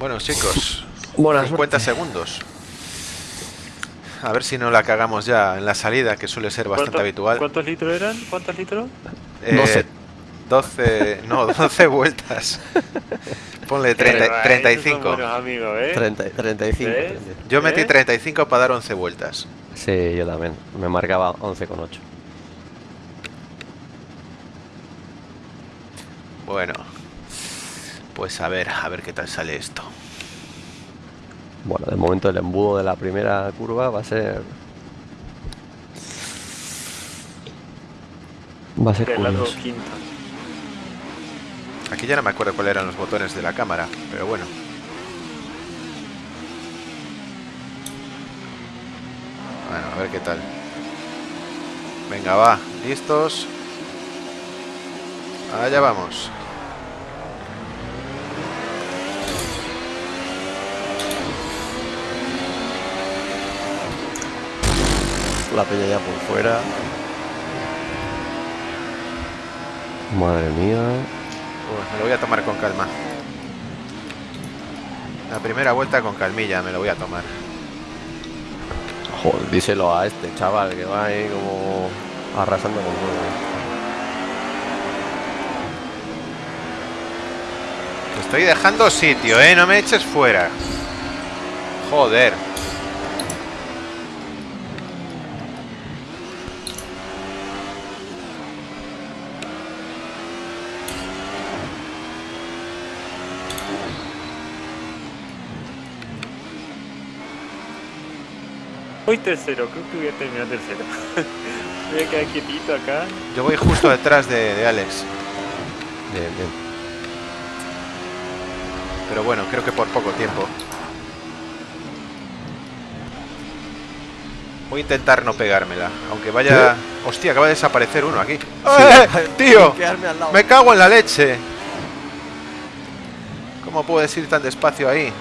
Bueno, chicos, Buena 50 segundos. A ver si no la cagamos ya en la salida, que suele ser bastante ¿Cuánto- habitual. ¿Cuántos litros eran? ¿Cuántos litros? Eh, 12. 12, no, 12 vueltas. Ponle 30 Eh, esos son 35. buenos amigos, ¿eh? 30, 35. ¿Ves? Yo metí ¿Eh? 35 para dar 11 vueltas. Sí, yo también. Me marcaba 11,8. Bueno, pues a ver, a ver qué tal sale esto. Bueno, de momento el embudo de la primera curva va a ser. Va a ser curioso. Aquí ya no me acuerdo cuáles eran los botones de la cámara, pero bueno. Bueno, a ver qué tal. Venga, va, listos. Allá vamos. La peña ya por fuera. Madre mía. Uy, me lo voy a tomar con calma. La primera vuelta con calmilla me lo voy a tomar. Joder, díselo a este chaval que va ahí como arrasando con todo. Te estoy dejando sitio, ¿eh? No me eches fuera. Joder. Hoy tercero, creo que voy a terminar tercero. voy a quedar quietito acá. Yo voy justo detrás de, de Alex. Bien, bien. Pero bueno, creo que por poco tiempo. Voy a intentar no pegármela. Aunque vaya... Hostia, acaba de desaparecer uno aquí. ¡Eh, ¡Tío! ¡Me cago en la leche! ¿Cómo puedes ir tan despacio ahí?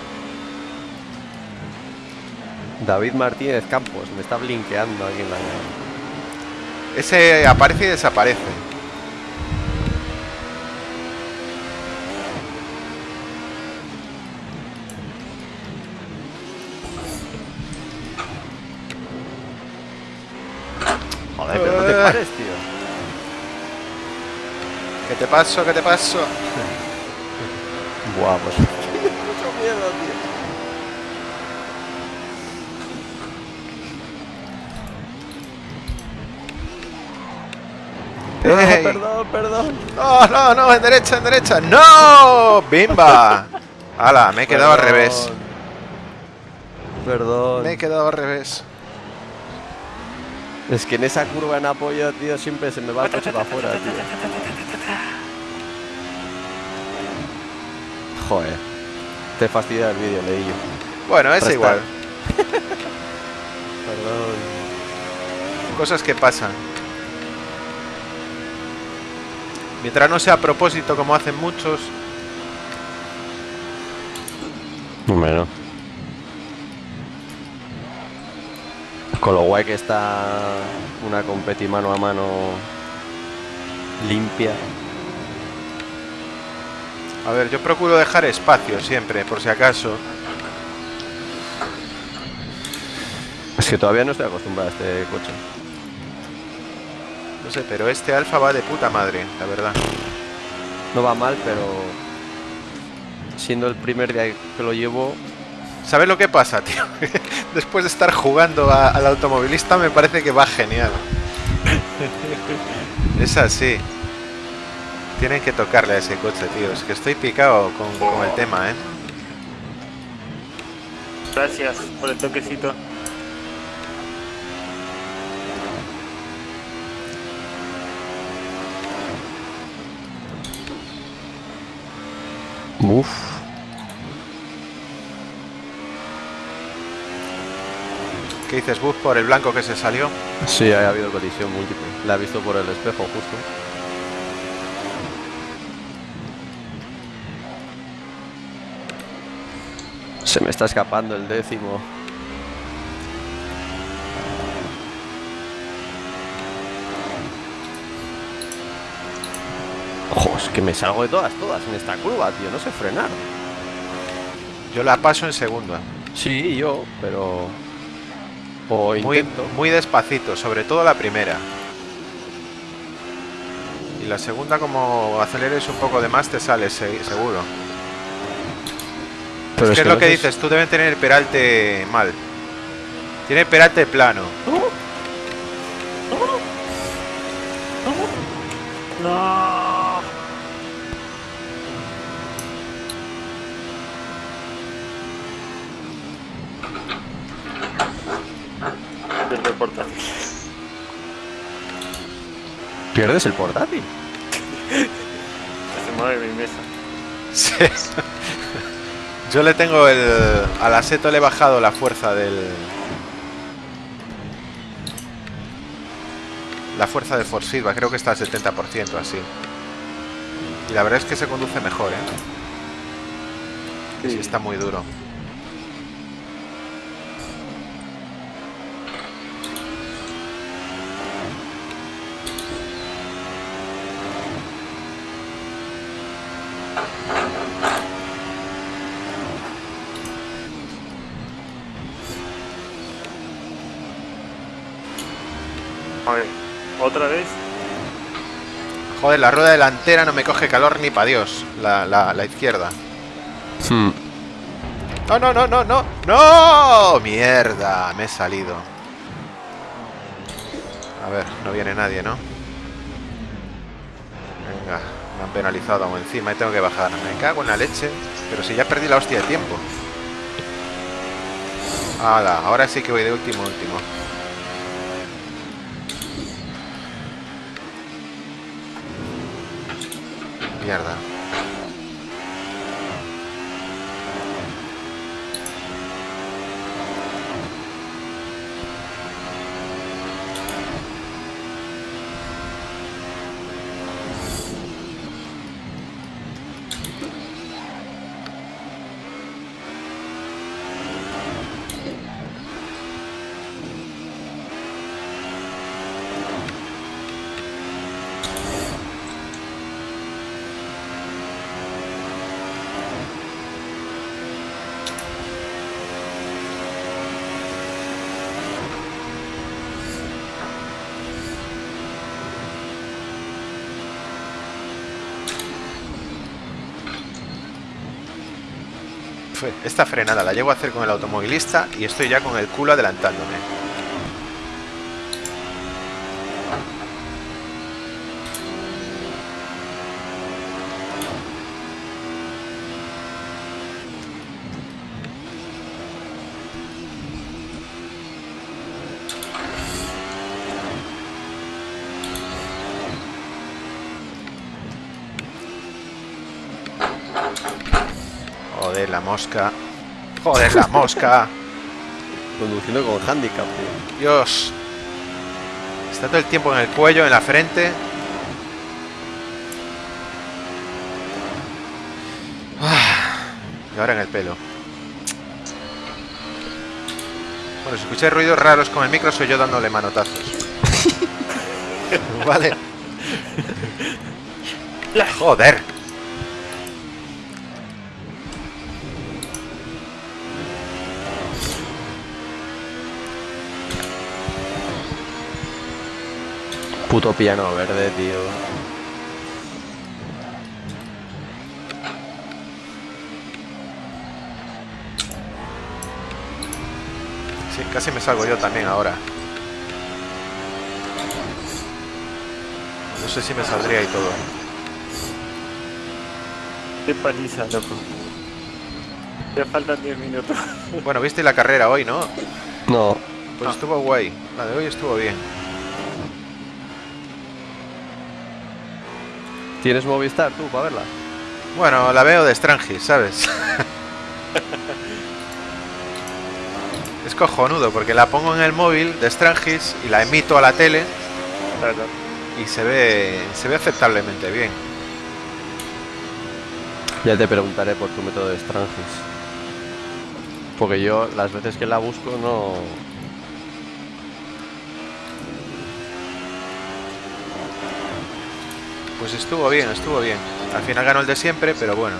David Martínez Campos me está blinqueando aquí en la. Ese aparece y desaparece. Joder, pero no te Eh. pares, tío. ¿Qué te paso? ¿Qué te paso? Buah, pues. Mucho miedo, tío. ¡Ey! perdón, perdón. No, no, no, en derecha, en derecha. ¡No! ¡Bimba! ¡Hala! Me he quedado al revés. Perdón. Me he quedado al revés. Es que en esa curva en apoyo, tío, siempre se me va el coche para afuera, tío. Joder. Te fastidia el vídeo, leí yo. Bueno, es igual. Perdón. Cosas que pasan. Mientras no sea a propósito como hacen muchos. Bueno. Con lo guay que está una competi mano a mano limpia. A ver, yo procuro dejar espacio siempre, por si acaso. Es que todavía no estoy acostumbrado a este coche. No sé, pero este alfa va de puta madre, la verdad. No va mal, pero siendo el primer día que lo llevo, ¿Sabes lo que pasa, tío? Después de estar jugando a- al automovilista me parece que va genial. es así. Tienen que tocarle a ese coche, tío. Es que estoy picado con, con el tema, ¿eh? Gracias por el toquecito. Uff, ¿Qué dices, Buzz, por el blanco que se salió? sí, ha habido colisión múltiple. La he visto por el espejo justo. Se me está escapando el décimo. Ojo, es que me salgo de todas, todas en esta curva, tío. No sé frenar. Yo la paso en segunda. Sí, yo, pero... O Muy, intento. muy despacito, sobre todo la primera. Y la segunda, como aceleres un poco de más, te sales se- seguro. Pero es que es lo no que dices, tú deben tener el peralte mal. Tiene el peralte plano. No. El portátil. ¿Pierdes el portátil? Se mueve mi mesa. Sí. Yo le tengo el... Al aseto le he bajado la fuerza del... La fuerza del force feedback, creo que está al 70% así. Y la verdad es que se conduce mejor, ¿eh? Que sí está muy duro. Otra vez. Joder, la rueda delantera no me coge calor ni pa' Dios. La, la, la izquierda. Hmm. No, no, no, no, no. ¡No! Mierda, me he salido. A ver, no viene nadie, ¿no? Venga, me han penalizado aún encima y tengo que bajar. Me cago en la leche. Pero si ya perdí la hostia de tiempo. Hala, ahora sí que voy de último, último. Mierda. Esta frenada la llego a hacer con el automovilista y estoy ya con el culo adelantándome. Joder, la mosca. Joder, la mosca. Conduciendo con handicap, tío. Dios. Está todo el tiempo en el cuello, en la frente. Ah, Y ahora en el pelo. Bueno, si escucháis ruidos raros con el micro, soy yo dándole manotazos. vale. Joder. Puto piano verde, tío. Sí, casi me salgo yo también ahora. No sé si me saldría y todo. Qué paliza, loco. Ya faltan 10 minutos. Bueno, viste la carrera hoy, ¿no? No, Pues Ah. estuvo guay. La de hoy estuvo bien. ¿Tienes Movistar tú para verla? Bueno, la veo de Strangis, ¿sabes? es cojonudo porque la pongo en el móvil de Strangis y la emito a la tele Claro. y se ve se ve aceptablemente bien. Ya te preguntaré por tu método de Strangis. Porque yo las veces que la busco no... Pues estuvo bien, estuvo bien. Al final ganó el de siempre, pero bueno.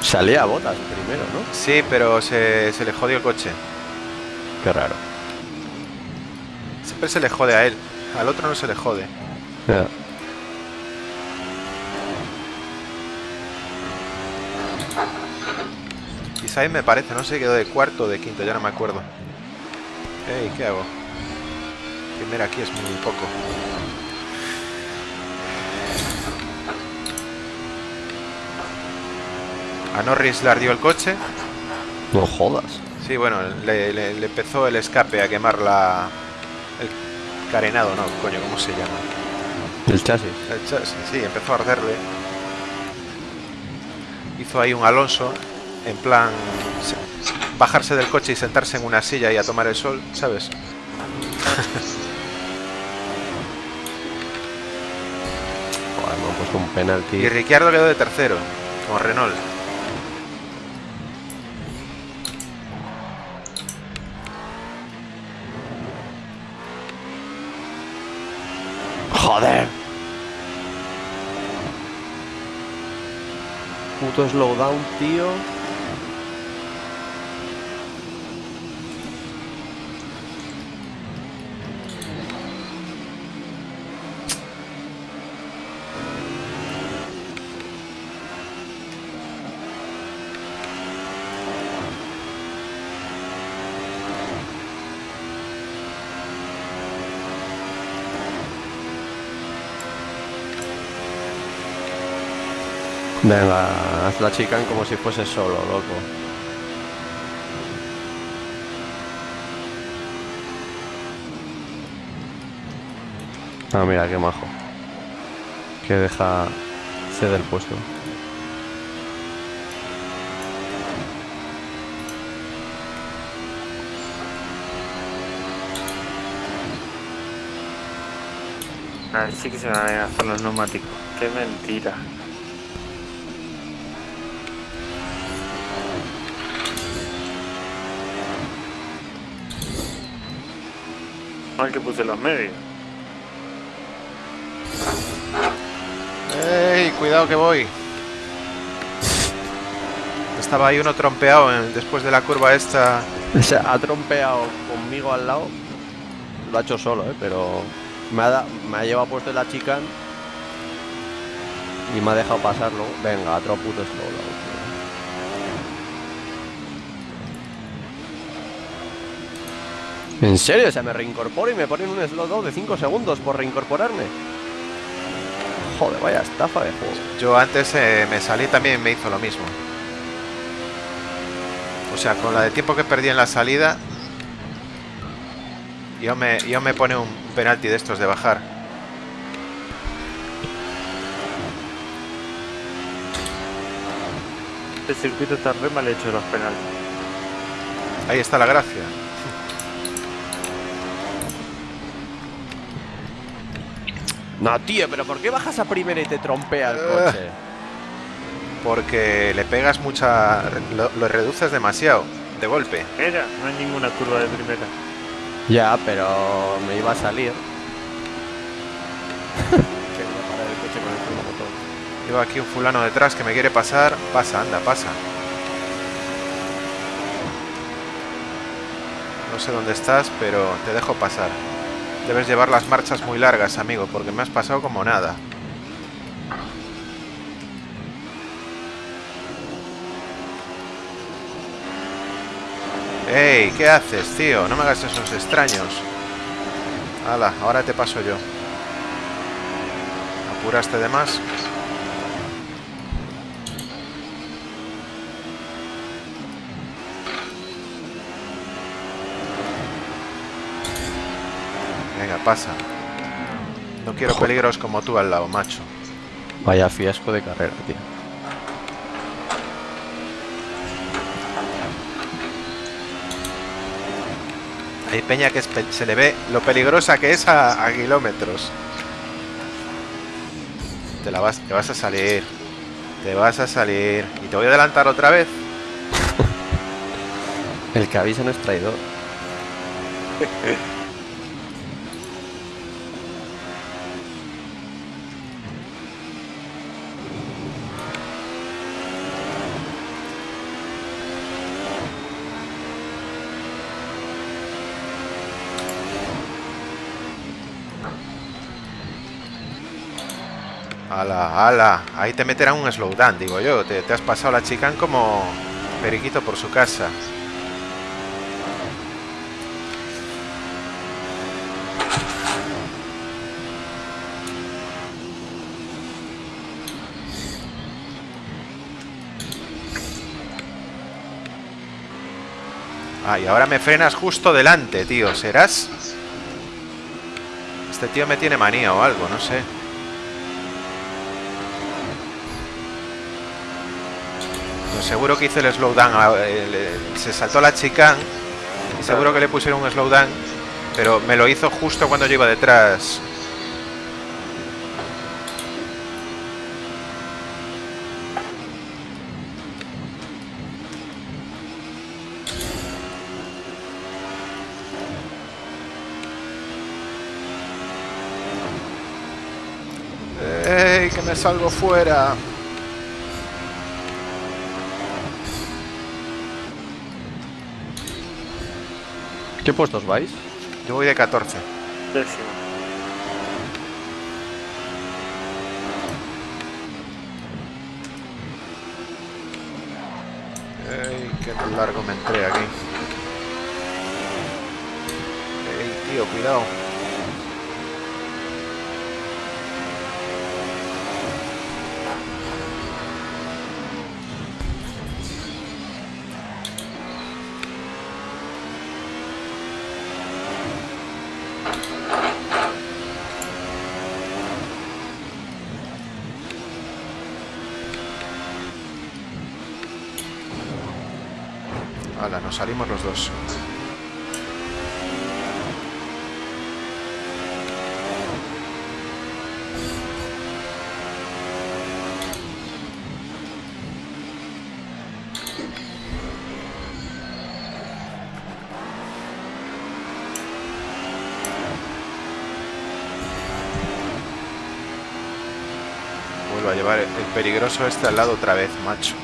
Salía a botas primero, ¿no? Sí, pero se, se le jodió el coche. Qué raro. Siempre se le jode a él. Al otro no se le jode. Ya. Isai me parece, no sé, quedó de cuarto o de quinto, ya no me acuerdo. Ey, ¿qué hago? Primero aquí es muy poco. A Norris le ardió el coche. No jodas. Sí, bueno, le, le- le empezó el escape a quemar la... El carenado, no, coño, ¿cómo se llama? El chasis. El chasis, sí, empezó a arderle. Hizo ahí un Alonso, en plan se- bajarse del coche y sentarse en una silla y a tomar el sol, ¿sabes? Joder, puesto un penalti. Y Ricciardo quedó de tercero, con Renault. ¡Joder! Puto slowdown, tío. Venga, la chican como si fuese solo, loco. Ah, mira, qué majo. Que deja ceder el puesto. A ver, sí que se van a gastar los neumáticos. Qué mentira. Mal que puse los medios. ¡Ey! Cuidado que voy. Estaba ahí uno trompeado en- después de la curva esta. Se ha trompeado conmigo al lado. Lo ha hecho solo, ¿eh? Pero me ha, da- me ha llevado puesto la chican y me ha dejado pasarlo. Venga, otro puto slow. ¿En serio? O sea, me reincorporo y me ponen un slowdown de 5 segundos por reincorporarme. Joder, vaya estafa de juego. Yo antes eh, me salí también me hizo lo mismo. O sea, con la de tiempo que perdí en la salida, yo me, yo me pone un penalti de estos de bajar. Este circuito está re mal hecho los penales. Ahí está la gracia. No, tío, pero ¿por qué bajas a primera y te trompea el Eh. coche? Porque le pegas mucha... Lo, lo reduces demasiado, de golpe. Era, no hay ninguna curva de primera. Ya, pero me iba a salir. Quería parar el coche con el freno motor. Llevo aquí un fulano detrás que me quiere pasar. Pasa, anda, pasa. No sé dónde estás, pero te dejo pasar. Debes llevar las marchas muy largas, amigo, porque me has pasado como nada. ¡Ey! ¿Qué haces, tío? No me hagas esos extraños. Hala, ahora te paso yo. ¿Apuraste de más? Pasa. No quiero Joder. peligros como tú al lado, macho. Vaya fiasco de carrera, tío. Hay peña que se le ve lo peligrosa que es a, a kilómetros. Te la vas, te vas a salir. Te vas a salir. Y te voy a adelantar otra vez. El que avisa no es traidor. Ala, ala. Ahí te meterán un slowdown, digo yo. Te, te has pasado la chicane como periquito por su casa. Ah, y ahora me frenas justo delante, tío. ¿Serás? Este tío me tiene manía o algo, no sé. Seguro que hice el slowdown. Se saltó la chicane. Y seguro que le pusieron un slowdown. Pero me lo hizo justo cuando yo iba detrás. ¡Ey! Que me salgo fuera. ¿Qué puestos vais? Yo voy de 14. Décimo. ¡Ey! ¡Qué largo me entré aquí! ¡Ey, tío! Cuidado. Hala, nos salimos los dos. Vuelvo a llevar el peligroso este al lado otra vez, macho.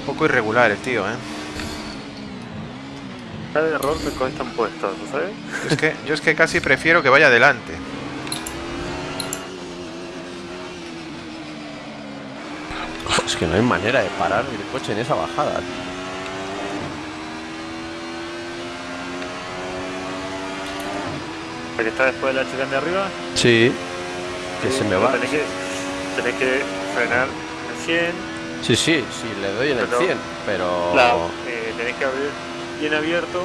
Un poco irregular el tío, ¿eh? Cada error me cuesta un puesto, ¿no ¿sabes? Es que, yo es que casi prefiero que vaya adelante. Es que no hay manera de parar el coche en esa bajada. tío. Está después de la chica de arriba. Sí. Que se me va. Tenés que, tenés que frenar en 100. Sí, sí, sí, le doy en el Pero- 100, pero... Claro, eh, tenés que abrir bien abierto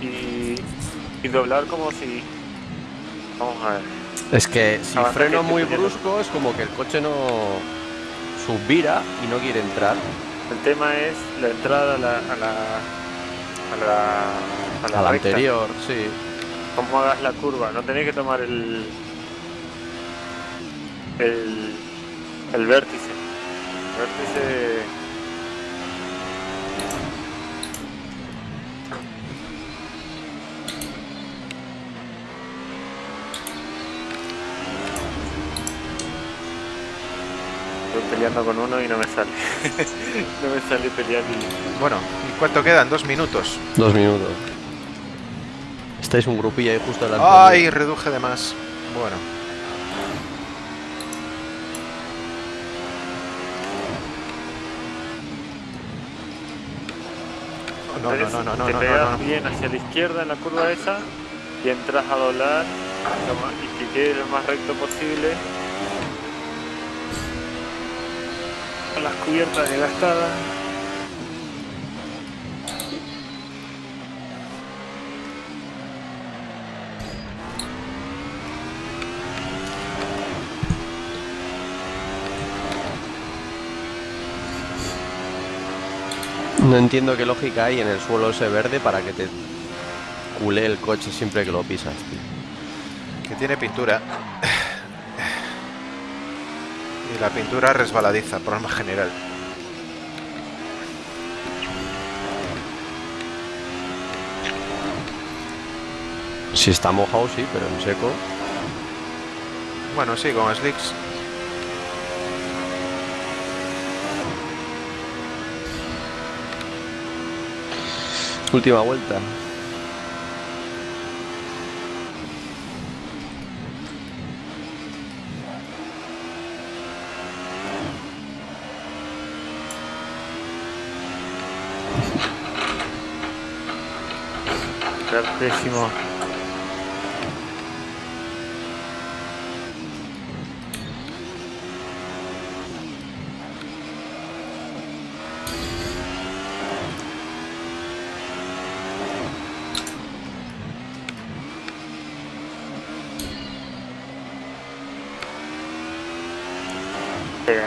y, y doblar como si. Vamos a ver. Es que si Avanza freno muy brusco es como que el coche no subvira y no quiere entrar. El tema es la entrada a la. a la. a la. a la A la recta. anterior, sí. Cómo hagas la curva. No tenés que tomar el. el. el vértice. El vértice. Peleando con uno y no me sale. no me sale pelear y. Bueno, ¿y cuánto quedan? Dos minutos. Dos minutos. Estáis un grupillo ahí justo delante. ¡Ay! Reduje de más. Bueno. No, no, no, no, no, te no, pegas no, no. bien hacia la izquierda en la curva esa y entras a doblar lo más- y que quede lo más recto posible. Con las cubiertas desgastadas. No entiendo qué lógica hay en el suelo ese verde para que te culé el coche siempre que lo pisas, tío. Que tiene pintura. Y la pintura resbaladiza, por norma general. Si está mojado, sí, pero en seco. Bueno, sí, con slicks. Última vuelta. ってしまう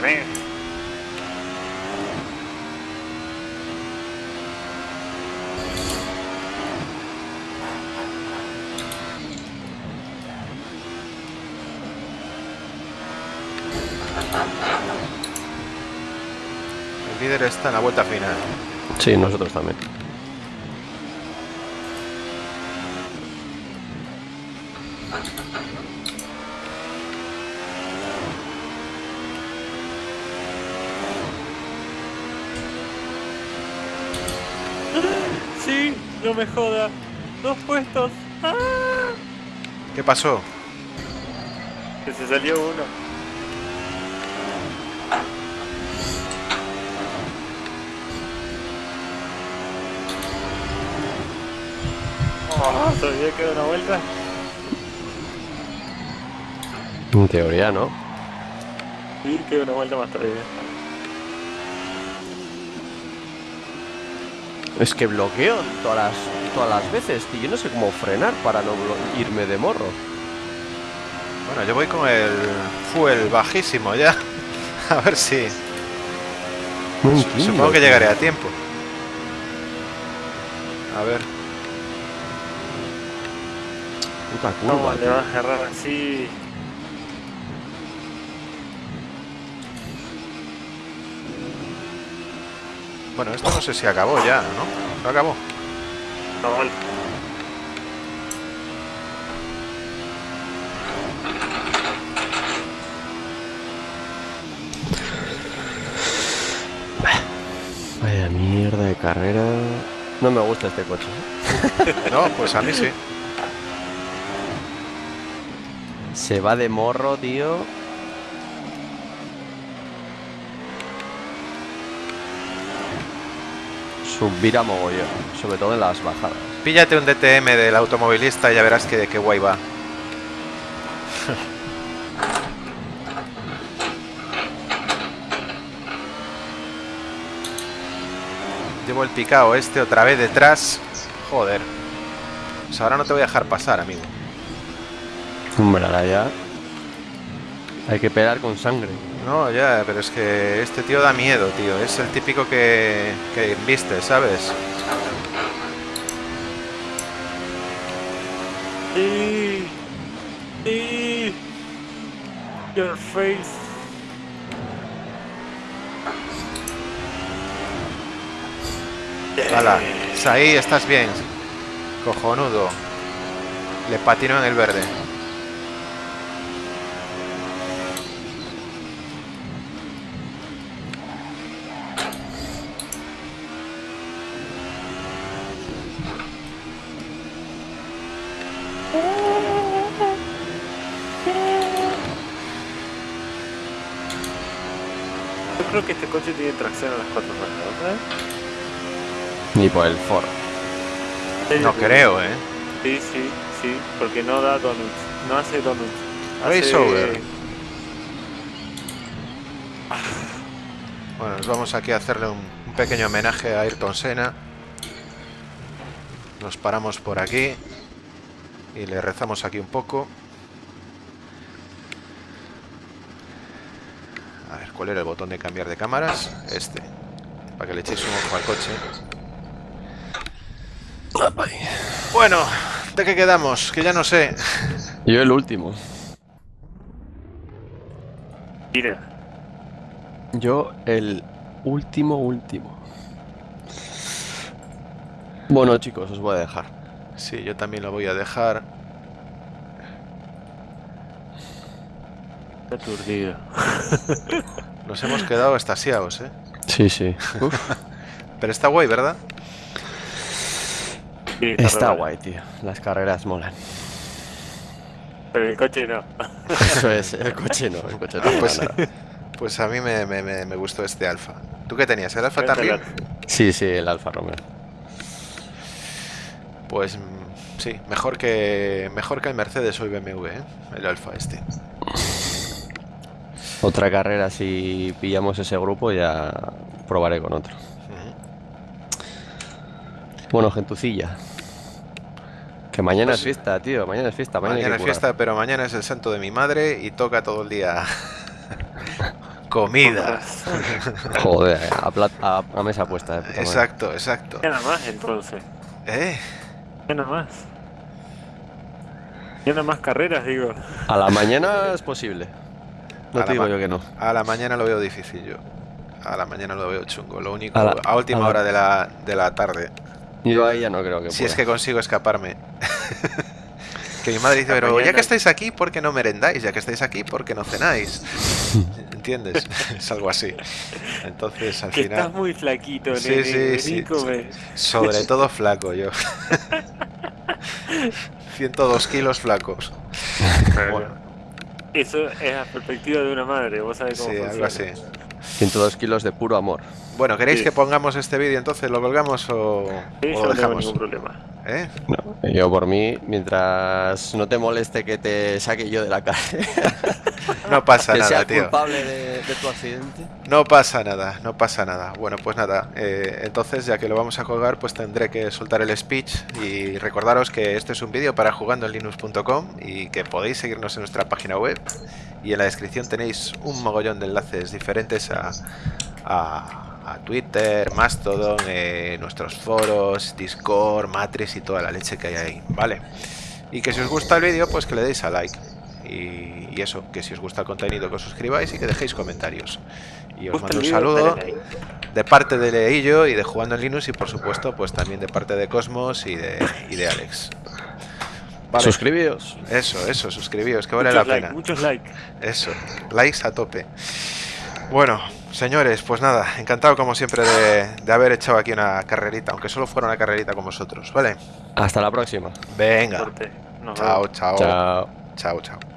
ね Líder está en la vuelta final. Sí, nosotros también. Sí, no me joda. Dos puestos. ¡Ah! ¿Qué pasó? Que se salió uno. Oh, todavía queda una vuelta. En teoría, ¿no? Sí, queda una vuelta más todavía. Es que bloqueo todas las, todas las veces, tío. Yo no sé cómo frenar para no irme de morro. Bueno, yo voy con el fuel bajísimo ya. A ver si. No entiendo, Supongo que llegaré a tiempo. A ver. Puta ¿Cómo curva, le tío. vas a agarrar así? Bueno, esto no sé si acabó ya, ¿no? ¿No acabó? No, vale. Vaya mierda de carrera. No me gusta este coche. ¿eh? No, pues a mí sí. Se va de morro, tío. Subir a mogollón, sobre todo en las bajadas. Píllate un DTM del automovilista y ya verás que qué guay va. Llevo el picado este otra vez detrás. Joder. Pues ahora no te voy a dejar pasar, amigo. Hombre, ahora ya. Hay que pegar con sangre. No, ya, pero es que este tío da miedo, tío. Es el típico que, que viste, ¿sabes? Sí. Sí. Your face. Hala, ahí estás bien. Cojonudo. Le patino en el verde. Coche tiene tracción a las cuatro ruedas. Ni por el foro. No creo, ¿eh? Sí, sí, sí, porque no da donuts, no hace donuts. Hace- over. Bueno, nos vamos aquí a hacerle un, un pequeño homenaje a Ayrton Senna. Nos paramos por aquí y le rezamos aquí un poco. A ver, ¿cuál era el botón de cambiar de cámaras? Este. Para que le echéis un ojo al coche. Bueno, ¿de qué quedamos? Que ya no sé. Yo el último. Mira, Yo el último, último. Bueno, chicos, os voy a dejar. Sí, yo también lo voy a dejar. aturdido. Nos hemos quedado estasiados, ¿eh? Sí, sí. Uf, Pero está guay, ¿verdad? Sí, está guay, tío. Las carreras molan. Pero el coche no. Eso es, el coche no, el coche no. Pues, mola nada. pues a mí me, me- me- me gustó este alfa. ¿Tú qué tenías? ¿El alfa Vente, también? Sí, sí, el Alfa Romeo. Pues mm, sí, mejor que mejor que el Mercedes o el BMW, ¿eh? el Alfa este. Otra carrera, si pillamos ese grupo, ya probaré con otro. Bueno, gentucilla. Que mañana Pues- es fiesta, tío. Mañana es fiesta. Mañana, es fiesta, pero mañana es el santo de mi madre y toca todo el día comida. Joder, a, plat- a- a mesa puesta. de puta madre. Exacto, exacto. Ya nada más entonces. ¿Eh? Ya nada más. Ya nada más carreras, digo. A la mañana es posible. No A te la digo yo que no. A la mañana lo veo difícil yo. A la mañana lo veo chungo. Lo único, A última a la- hora de la, de la tarde. Yo ahí ya no creo que Si es que consigo escaparme. que mi madre dice, pero ya que estáis aquí, ¿por qué no merendáis? Ya que estáis aquí, ¿por qué no cenáis? ¿Entiendes? es algo así. Entonces, al Que final... estás muy flaquito, Sí, nene. sí, sí, come. Sobre todo flaco yo. 102 kilos flacos. Bueno, Eso es la perspectiva de una madre, vos sabés cómo sí, funciona. algo así. 102 kilos de puro amor. Bueno, ¿queréis Sí. que pongamos este vídeo entonces? ¿Lo colgamos o, Sí, o lo no tengo dejamos? ningún problema. ¿Eh? No, yo por mí, mientras no te moleste que te saque yo de la calle, No pasa que nada, sea tío. culpable de, de tu accidente. No pasa nada, no pasa nada. Bueno, pues nada, eh, entonces ya que lo vamos a colgar, pues tendré que soltar el speech y recordaros que este es un vídeo para jugandoenlinux.com y que podéis seguirnos en nuestra página web y en la descripción tenéis un mogollón de enlaces diferentes a, a- a Twitter, Mastodon, eh, nuestros foros, Discord, Matrix y toda la leche que hay ahí, ¿vale? Y que si os gusta el vídeo, pues que le deis a like. Y, y eso, que si os gusta el contenido, que os suscribáis y que dejéis comentarios. Y os ¿Gusta mando un saludo de parte de Leillo y de Jugando en Linux y por supuesto pues también de parte de Cosmos y de, y de Alex. Vale, Suscribíos. eso, eso, suscribíos, que vale Muchos la like, pena. muchos likes. Eso, likes a tope. Bueno, señores, pues nada, encantado como siempre de, de haber echado aquí una carrerita, aunque solo fuera una carrerita con vosotros, ¿vale? Hasta la próxima. Venga. Nos chao, chao, Chao. chao, chao.